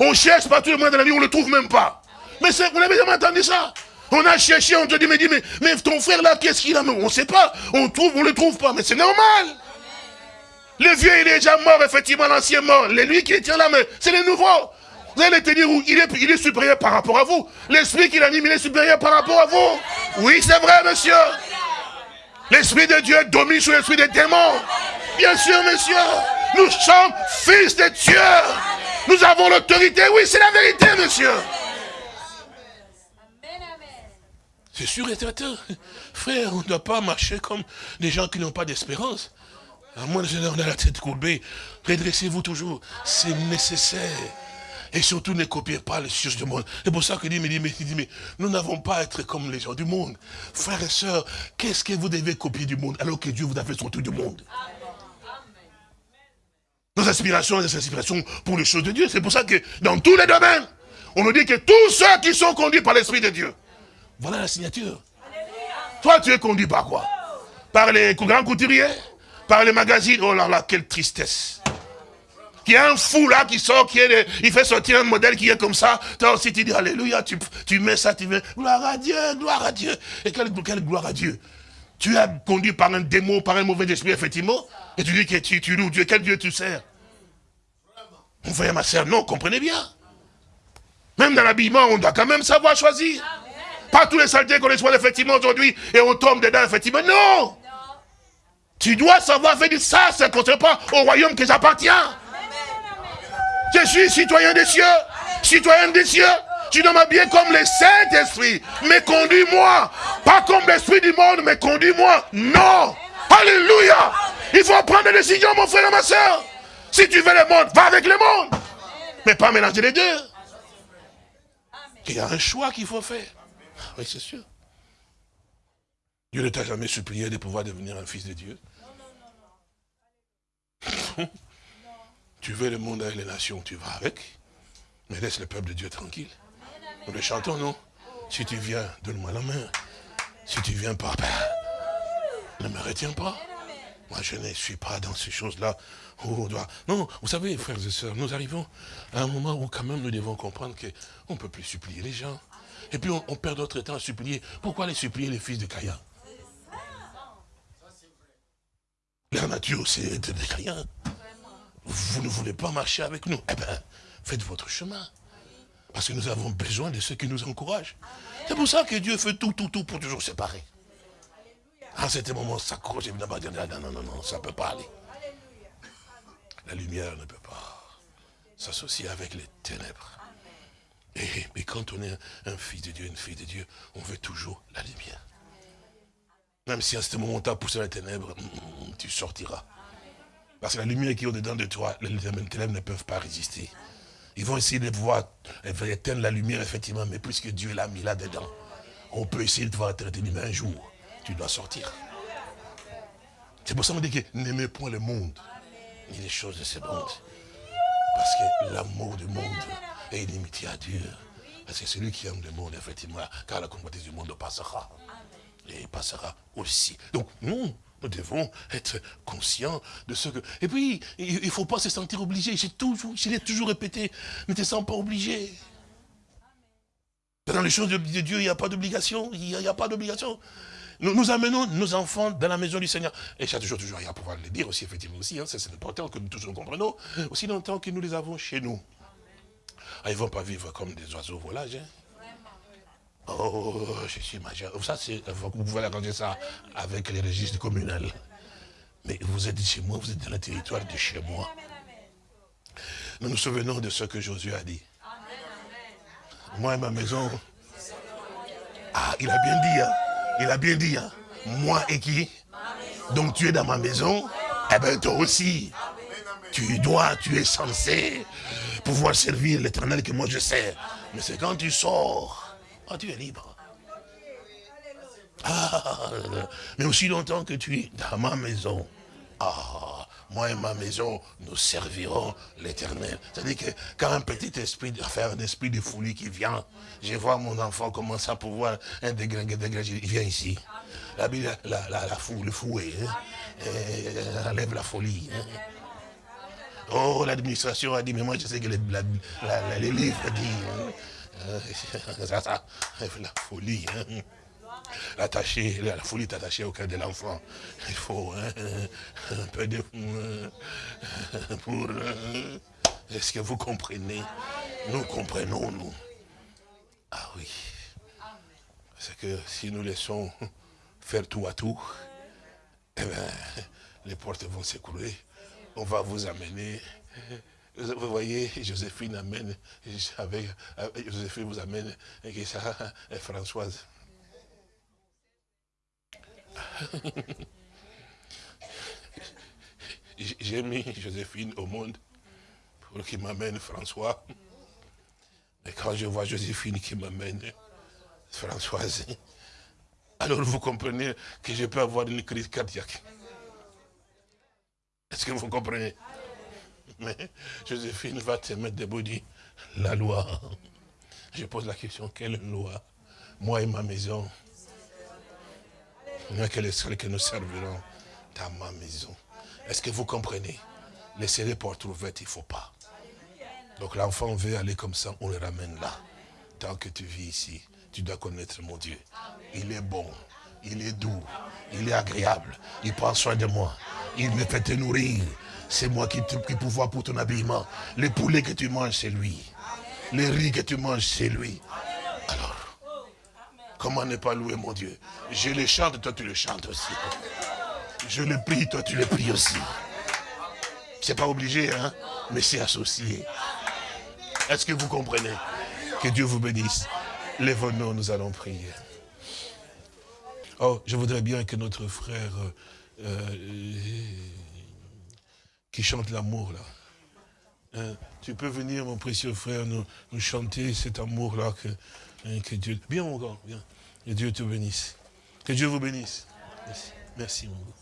On cherche partout le monde dans la vie, on ne le trouve même pas. Mais vous n'avez jamais entendu ça? On a cherché, on te dit, mais, mais, mais ton frère là, qu'est-ce qu'il a? On ne sait pas. On trouve, on ne le trouve pas. Mais c'est normal. Le vieux, il est déjà mort, effectivement, l'ancien mort. Les lui qui tient là, mais c'est les nouveaux. Il est, supérieur par rapport à vous. L'esprit qu'il anime, il est supérieur par rapport à vous. Oui, c'est vrai, monsieur. L'esprit de Dieu domine sur l'esprit des démons. Bien sûr, monsieur. Nous sommes fils de Dieu. Nous avons l'autorité. Oui, c'est la vérité, monsieur. C'est sûr et certain. Frère, on ne doit pas marcher comme des gens qui n'ont pas d'espérance. À moins de on a la tête courbée. Redressez-vous toujours. C'est nécessaire. Et surtout, ne copiez pas les choses du monde. C'est pour ça que dit, me dit, mais, mais nous n'avons pas à être comme les gens du monde. Frères et sœurs, qu'est-ce que vous devez copier du monde alors que Dieu vous a fait sortir du monde? Nos aspirations, des aspirations pour les choses de Dieu. C'est pour ça que dans tous les domaines, on nous dit que tous ceux qui sont conduits par l'Esprit de Dieu, voilà la signature. Toi, tu es conduit par quoi? Par les grands couturiers? Par les magazines? Oh là là, quelle tristesse il y a un fou là qui sort, qui est, il fait sortir un modèle qui est comme ça. Toi aussi tu dis Alléluia, tu, tu mets ça, tu veux gloire à Dieu, gloire à Dieu. Et quelle, quelle gloire à Dieu Tu as conduit par un démon, par un mauvais esprit, effectivement, et tu dis que tu, tu loues Dieu. Quel Dieu tu sers? Mon frère, ma soeur, non, comprenez bien. Même dans l'habillement, on doit quand même savoir choisir. Pas tous les saletés qu'on reçoit effectivement aujourd'hui et on tombe dedans effectivement. Non Tu dois savoir faire ça, ça ne concerne pas au royaume que j'appartiens. Je suis citoyen des cieux, citoyen des cieux. Tu dois m'habiller comme le Saint-Esprit. Mais conduis-moi. Pas comme l'Esprit du monde, mais conduis-moi. Non. Alléluia. Il faut prendre des décisions, mon frère et ma soeur. Si tu veux le monde, va avec le monde. Mais pas mélanger les deux. Il y a un choix qu'il faut faire. Oui, c'est sûr. Dieu ne t'a jamais supplié de pouvoir devenir un fils de Dieu. Tu veux le monde avec les nations, tu vas avec. Mais laisse le peuple de Dieu tranquille. Nous le chantons, non? Si tu viens, donne-moi la main. Si tu viens pas, ben, ne me retiens pas. Moi, je ne suis pas dans ces choses-là. doit... Non, vous savez, frères et sœurs, nous arrivons à un moment où quand même nous devons comprendre qu'on ne peut plus supplier les gens. Et puis on, perd notre temps à supplier. Pourquoi les supplier les fils de Caïn? La nature, c'est de Caïn. Vous ne voulez pas marcher avec nous Eh bien, faites votre chemin. Parce que nous avons besoin de ceux qui nous encouragent. C'est pour ça que Dieu fait tout, tout, tout pour toujours séparer. À cet moment, ça s'accroche évidemment. Non, non, non, non, ça ne peut pas aller. La lumière ne peut pas s'associer avec les ténèbres. Et, quand on est un, fils de Dieu, une fille de Dieu, on veut toujours la lumière. Même si à ce moment, tu as poussé les ténèbres, mm, tu sortiras. Parce que la lumière qui est au-dedans de toi, les ténèbres ne peuvent pas résister. Ils vont essayer de voir, éteindre la lumière, effectivement, mais puisque Dieu l'a mis là-dedans, on peut essayer de voir traiter mais un jour, tu dois sortir. C'est pour ça qu'on dit que n'aimez point le monde, ni les choses de ce monde. Parce que l'amour du monde est inimitié à Dieu. Parce que celui qui aime le monde, effectivement, car la convoitise du monde passera. Et passera aussi. Donc, nous, nous devons être conscients de ce que... Et puis, il ne faut pas se sentir obligé. J'ai toujours, je l'ai toujours répété, ne te sens pas obligé. Dans les choses de Dieu, il n'y a pas d'obligation. Il n'y a, pas d'obligation. Nous, amenons nos enfants dans la maison du Seigneur. Et j'ai toujours, toujours à pouvoir le dire aussi, effectivement aussi. Hein, c'est important que nous tous nous comprenions. Aussi longtemps que nous les avons chez nous. Ah, ils ne vont pas vivre comme des oiseaux volages. Hein. Oh, je suis majeur. Vous pouvez arranger ça avec les registres communaux. Mais vous êtes chez moi, vous êtes dans le territoire de chez moi. Nous nous souvenons de ce que Josué a dit. Moi et ma maison. Ah, il a bien dit, hein. Il a bien dit, hein. Moi et qui? Donc tu es dans ma maison, eh bien toi aussi. Tu dois, tu es censé pouvoir servir l'éternel que moi je sers. Mais c'est quand tu sors ah, tu es libre. Ah, mais aussi longtemps que tu es dans ma maison, ah, moi et ma maison, nous servirons l'éternel. C'est-à-dire que quand un petit esprit, un esprit de folie qui vient, je vois mon enfant commencer à pouvoir un il vient ici. La, la, la, la le fouet, hein, enlève la folie. Hein. Oh, l'administration a dit, mais moi je sais que les, les livres disent, hein. La folie. Hein. La folie est attachée au cœur de l'enfant. Il faut hein, un peu de... Euh, pour... Euh, est-ce que vous comprenez? Nous comprenons, nous. Ah oui. C'est que si nous laissons faire tout à tout, eh bien, les portes vont s'écrouler. On va vous amener vous voyez, Joséphine amène, avec, Joséphine vous amène, et ça, et Françoise. J'ai mis Joséphine au monde pour qu'il m'amène François. Mais quand je vois Joséphine qui m'amène Françoise, alors vous comprenez que je peux avoir une crise cardiaque. Est-ce que vous comprenez? mais Joséphine va te mettre debout, dit, la loi. Je pose la question, quelle loi? Moi et ma maison. quel serait que nous servirons dans ma maison. Est-ce que vous comprenez? Laisser les portes ouvertes, il ne faut pas. Donc l'enfant veut aller comme ça, on le ramène là. Tant que tu vis ici, tu dois connaître mon Dieu. Il est bon, il est doux, il est agréable, il prend soin de moi. Il me fait te nourrir. C'est moi qui, qui pouvoir pour ton habillement. Les poulets que tu manges, c'est lui. Les riz que tu manges, c'est lui. Alors, comment ne pas louer mon Dieu? Je le chante, toi tu le chantes aussi. Je le prie, toi tu le pries aussi. C'est pas obligé, hein, mais c'est associé. Est-ce que vous comprenez? Que Dieu vous bénisse. Lève-nous, nous allons prier. Oh, je voudrais bien que notre frère euh, euh, qui chante l'amour là, hein, tu peux venir, mon précieux frère, nous, chanter cet amour-là que, hein, que Dieu... Viens, mon gars, viens. Que Dieu te bénisse. Que Dieu vous bénisse. Merci, Merci mon gars.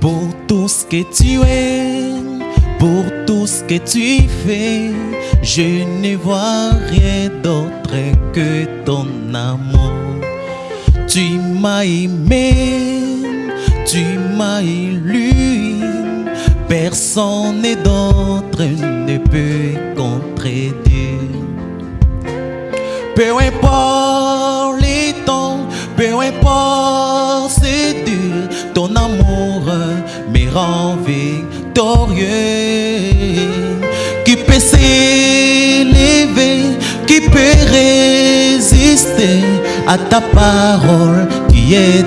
Pour tout ce que tu es, pour tout ce que tu fais, je ne vois rien d'autre que ton amour. Tu m'as aimé, tu m'as élu, personne d'autre ne peut contredire. Peu importe les temps, peu importe c'est dur, ton amour me rend victorieux. Qui peut s'élever, qui peut résister à ta parole? J'ai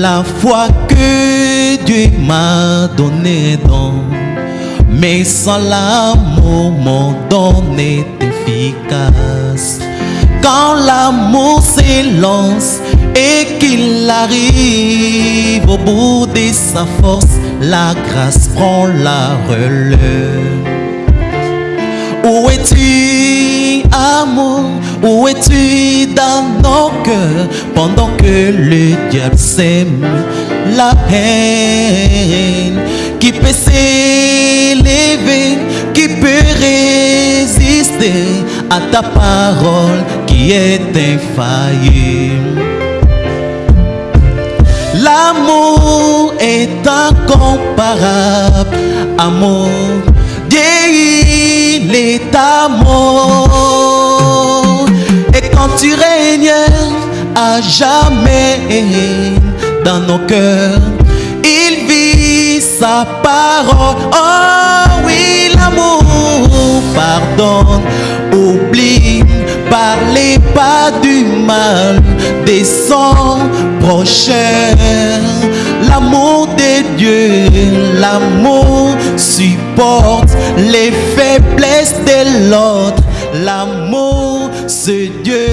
la foi que Dieu m'a donné mais sans l'amour mon don est efficace. Quand l'amour s'élance et qu'il arrive au bout de sa force, la grâce prend la relève. Où es-tu, amour? Où es-tu dans nos cœurs? Pendant que le diable sème la haine Qui peut s'élever, qui peut résister à ta parole qui est infaillible L'amour est incomparable, amour Dieu, il est amour. Et quand tu règnes à jamais dans nos cœurs, il vit sa parole. Oh oui, l'amour pardonne, oublie, parlez pas du mal des son prochain. L'amour de Dieu, l'amour supporte les faiblesses de l'autre. L'amour, c'est Dieu.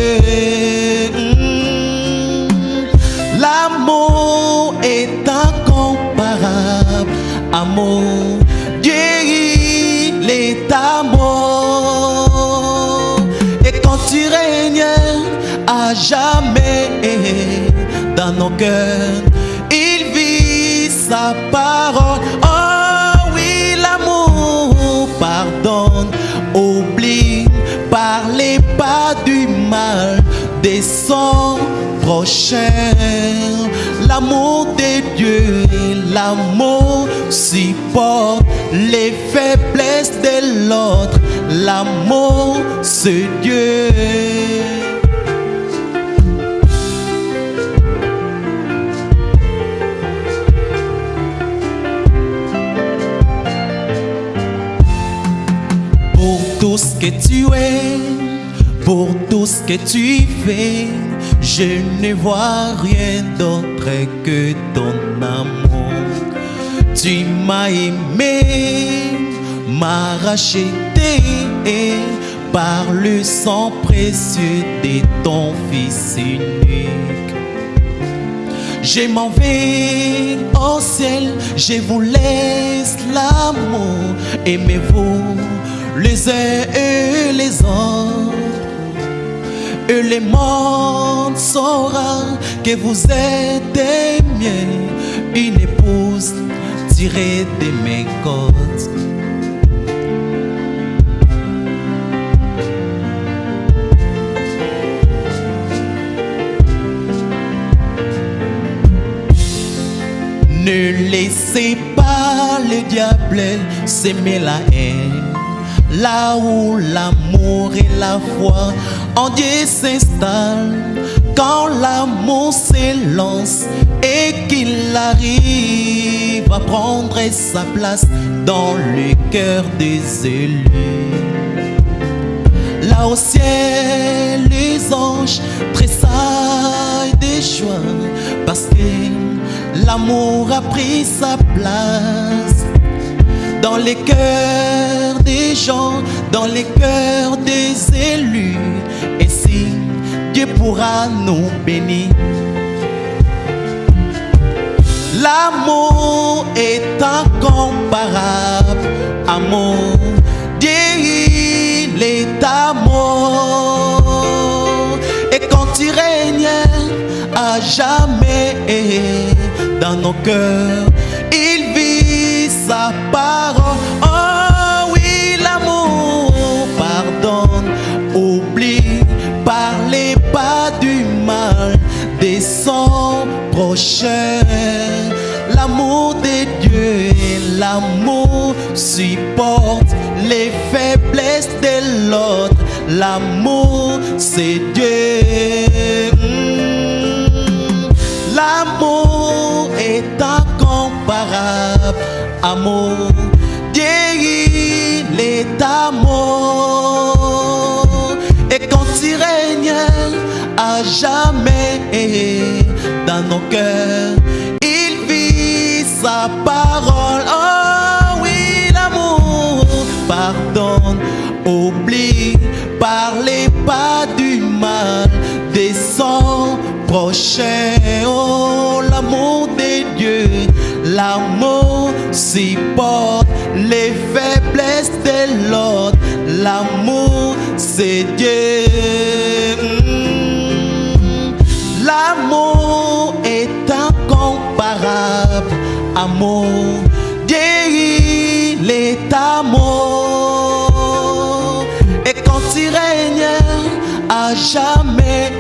L'amour est incomparable. Amour, Dieu, il est amour. Et quand tu règnes jamais dans nos cœurs, il vit sa parole. Oh oui, l'amour pardonne, oublie, parlez pas du mal de son prochain. L'amour de Dieu, l'amour supporte les faiblesses de l'autre. L'amour, c'est Dieu. Que tu es, pour tout ce que tu fais, je ne vois rien d'autre que ton amour. Tu m'as aimé, m'as racheté par le sang précieux de ton Fils unique. Je m'en vais au ciel, je vous laisse l'amour, aimez-vous les uns et les autres. Et le monde saura que vous êtes des une épouse tirée de mes côtes. Ne laissez pas le diable s'aimer la haine. Là où l'amour et la foi en Dieu s'installent, quand l'amour s'élance et qu'il arrive à prendre sa place dans le cœur des élus. Là au ciel, les anges tressaillent de joie parce que l'amour a pris sa place dans les cœurs des gens, dans les cœurs des élus. Et si Dieu pourra nous bénir, l'amour est incomparable. Amour, Dieu il est amour. Et quand il règne à jamais dans nos cœurs, parole. Oh oui, l'amour pardonne, oublie, parlez pas du mal de son prochain. L'amour de Dieu, l'amour supporte les faiblesses de l'autre. L'amour, c'est Dieu. Amour, Dieu, il est. Et quand il règne à jamais dans nos cœurs, il vit sa parole. Oh oui, l'amour pardonne, oublie, parlez pas du mal de son prochain. Oh, l'amour de Dieu, l'amour supporte les faiblesses de l'autre. L'amour, c'est Dieu. L'amour est incomparable. Amour, Dieu, il est amour. Et quand il règne à jamais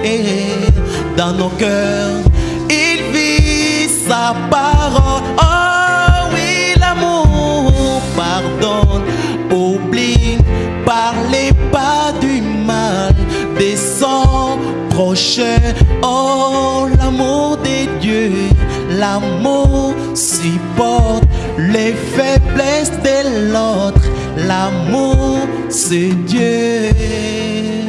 dans nos cœurs, il vit sa parole. Oh, l'amour de Dieu, l'amour supporte les faiblesses de l'autre. L'amour, c'est Dieu.